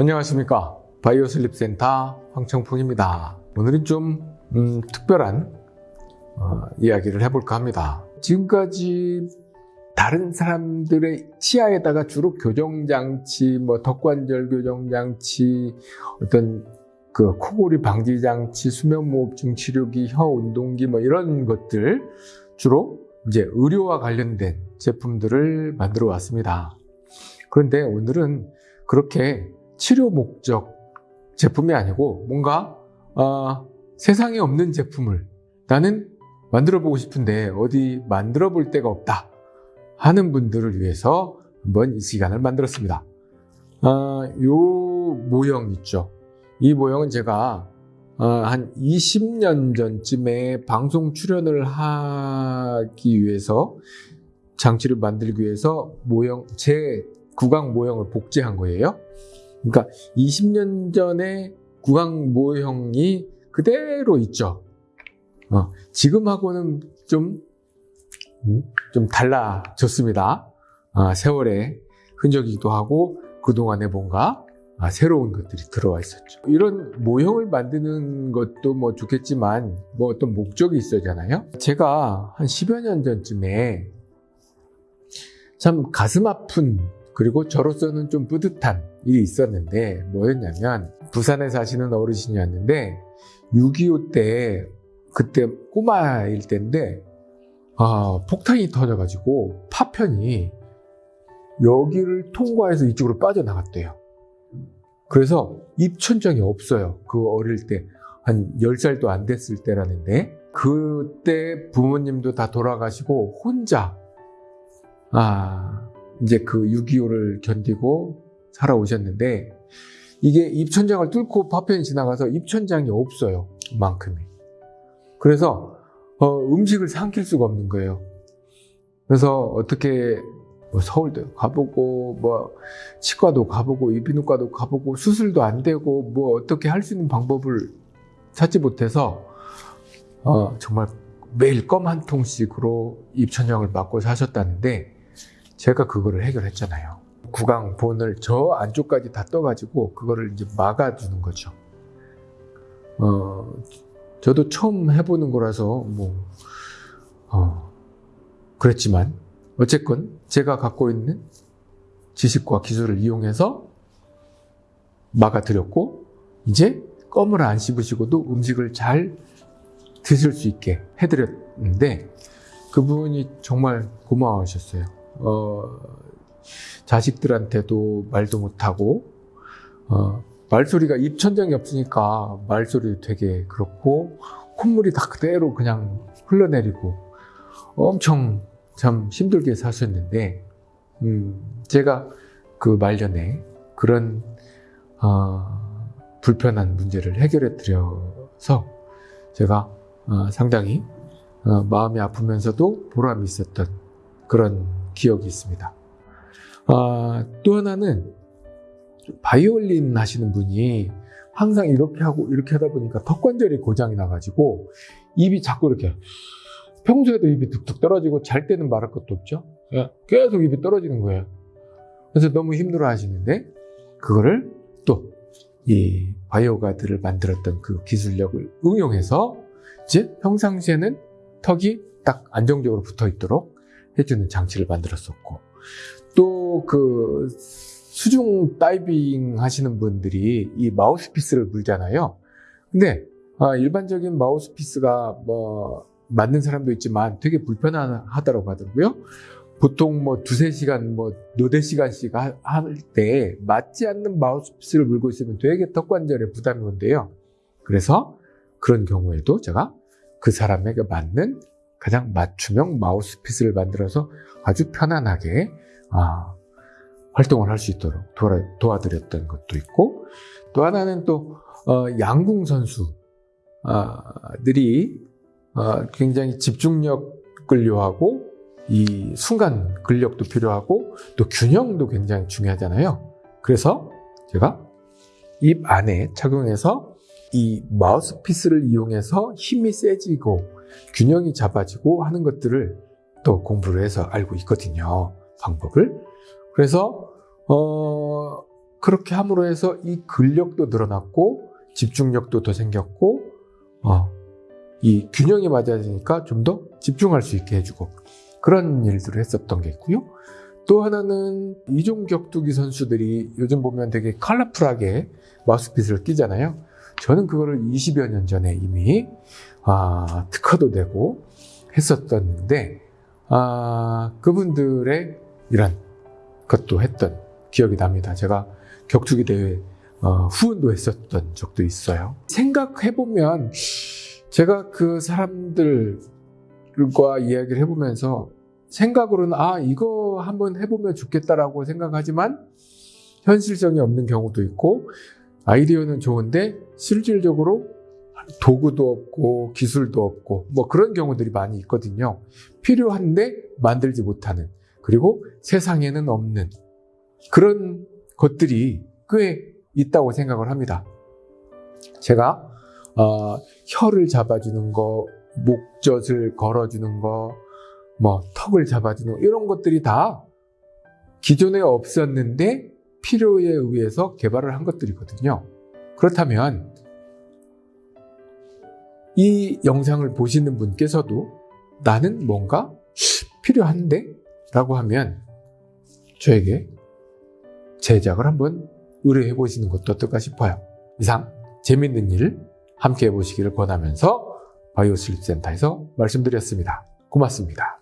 안녕하십니까. 바이오 슬립 센터 황청풍입니다. 오늘은 좀 음, 특별한 어, 이야기를 해볼까 합니다. 지금까지 다른 사람들의 치아에다가 주로 교정장치, 뭐 턱관절 교정장치, 어떤 그 코골이 방지 장치, 수면무호흡증 치료기, 혀 운동기 뭐 이런 것들 주로 이제 의료와 관련된 제품들을 만들어 왔습니다. 그런데 오늘은 그렇게 치료 목적 제품이 아니고 뭔가 어, 세상에 없는 제품을 나는 만들어 보고 싶은데 어디 만들어 볼 데가 없다 하는 분들을 위해서 한번 이 시간을 만들었습니다. 어, 요 모형 있죠. 이 모형은 제가 어, 한 20년 전쯤에 방송 출연을 하기 위해서 장치를 만들기 위해서 모형 제 구강 모형을 복제한 거예요. 그러니까 20년 전에 구강 모형이 그대로 있죠. 어, 지금하고는 좀, 음, 좀 달라졌습니다. 아, 세월의 흔적이기도 하고 그동안에 뭔가 아, 새로운 것들이 들어와 있었죠. 이런 모형을 만드는 것도 뭐 좋겠지만 뭐 어떤 목적이 있어야잖아요. 제가 한 10여 년 전쯤에 참 가슴 아픈 그리고 저로서는 좀 뿌듯한 일이 있었는데 뭐였냐면 부산에 사시는 어르신이었는데 6.25 때 그때 꼬마일 때인데 아, 폭탄이 터져가지고 파편이 여기를 통과해서 이쪽으로 빠져나갔대요. 그래서 입천장이 없어요. 그 어릴 때. 한 10살도 안 됐을 때라는데 그때 부모님도 다 돌아가시고 혼자 아 이제 그 6.25를 견디고 살아오셨는데 이게 입천장을 뚫고 파편이 지나가서 입천장이 없어요. 만큼이. 그래서 어, 음식을 삼킬 수가 없는 거예요. 그래서 어떻게 뭐 서울도 가보고 뭐 치과도 가보고 이비인후과도 가보고 수술도 안 되고 뭐 어떻게 할 수 있는 방법을 찾지 못해서 어, 정말 매일 껌 한 통씩으로 입천장을 맞고 사셨다는데 제가 그거를 해결했잖아요. 구강 본을 저 안쪽까지 다 떠가지고 그거를 이제 막아주는 거죠. 어, 저도 처음 해보는 거라서 뭐 어, 그랬지만 어쨌건 제가 갖고 있는 지식과 기술을 이용해서 막아드렸고 이제 껌을 안 씹으시고도 음식을 잘 드실 수 있게 해드렸는데 그분이 정말 고마워하셨어요. 어, 자식들한테도 말도 못하고 어, 말소리가 입천장이 없으니까 말소리 되게 그렇고 콧물이 다 그대로 그냥 흘러내리고 엄청 참 힘들게 사셨는데 음, 제가 그 말년에 그런 어, 불편한 문제를 해결해 드려서 제가 어, 상당히 어, 마음이 아프면서도 보람이 있었던 그런 기억이 있습니다. 아, 또 하나는 바이올린 하시는 분이 항상 이렇게 하고 이렇게 하다 보니까 턱 관절이 고장이 나가지고 입이 자꾸 이렇게 평소에도 입이 툭툭 떨어지고 잘 때는 말할 것도 없죠. 예, 계속 입이 떨어지는 거예요. 그래서 너무 힘들어 하시는데 그거를 또 이 바이오 가드를 만들었던 그 기술력을 응용해서 이제 평상시에는 턱이 딱 안정적으로 붙어 있도록 해주는 장치를 만들었었고 또그 수중 다이빙 하시는 분들이 이 마우스피스를 물잖아요. 근데 아, 일반적인 마우스피스가 뭐 맞는 사람도 있지만 되게 불편하다고 하더라고요. 보통 뭐 두세 시간, 뭐 너댓 시간씩 할 때 맞지 않는 마우스피스를 물고 있으면 되게 턱관절에 부담이 온대요. 그래서 그런 경우에도 제가 그 사람에게 맞는 가장 맞춤형 마우스피스를 만들어서 아주 편안하게 아, 활동을 할 수 있도록 도와, 드렸던 것도 있고 또 하나는 또 어, 양궁 선수들이 어, 굉장히 집중력을 요하고 이 순간 근력도 필요하고 또 균형도 굉장히 중요하잖아요. 그래서 제가 입 안에 착용해서 이 마우스피스를 이용해서 힘이 세지고 균형이 잡아지고 하는 것들을 또 공부를 해서 알고 있거든요. 방법을. 그래서 어 그렇게 함으로 해서 이 근력도 늘어났고 집중력도 더 생겼고 어, 이 균형이 맞아지니까 좀 더 집중할 수 있게 해주고 그런 일들을 했었던 게 있고요. 또 하나는 이종 격투기 선수들이 요즘 보면 되게 컬러풀하게 마우스피스를 끼잖아요. 저는 그거를 20여 년 전에 이미 아, 특허도 되고 했었던데 아, 그분들의 이런 것도 했던 기억이 납니다. 제가 격투기 대회 어, 후원도 했었던 적도 있어요. 생각해보면 제가 그 사람들과 이야기를 해보면서 생각으로는 아 이거 한번 해보면 좋겠다라고 생각하지만 현실성이 없는 경우도 있고 아이디어는 좋은데 실질적으로 도구도 없고 기술도 없고 뭐 그런 경우들이 많이 있거든요. 필요한데 만들지 못하는 그리고 세상에는 없는 그런 것들이 꽤 있다고 생각을 합니다. 제가 어, 혀를 잡아주는 거, 목젖을 걸어주는 거, 뭐 턱을 잡아주는 거, 이런 것들이 다 기존에 없었는데 필요에 의해서 개발을 한 것들이거든요. 그렇다면 이 영상을 보시는 분께서도 나는 뭔가 필요한데? 라고 하면 저에게 제작을 한번 의뢰해 보시는 것도 어떨까 싶어요. 이상 재밌는 일 함께 해보시기를 권하면서 바이오슬립 센터에서 말씀드렸습니다. 고맙습니다.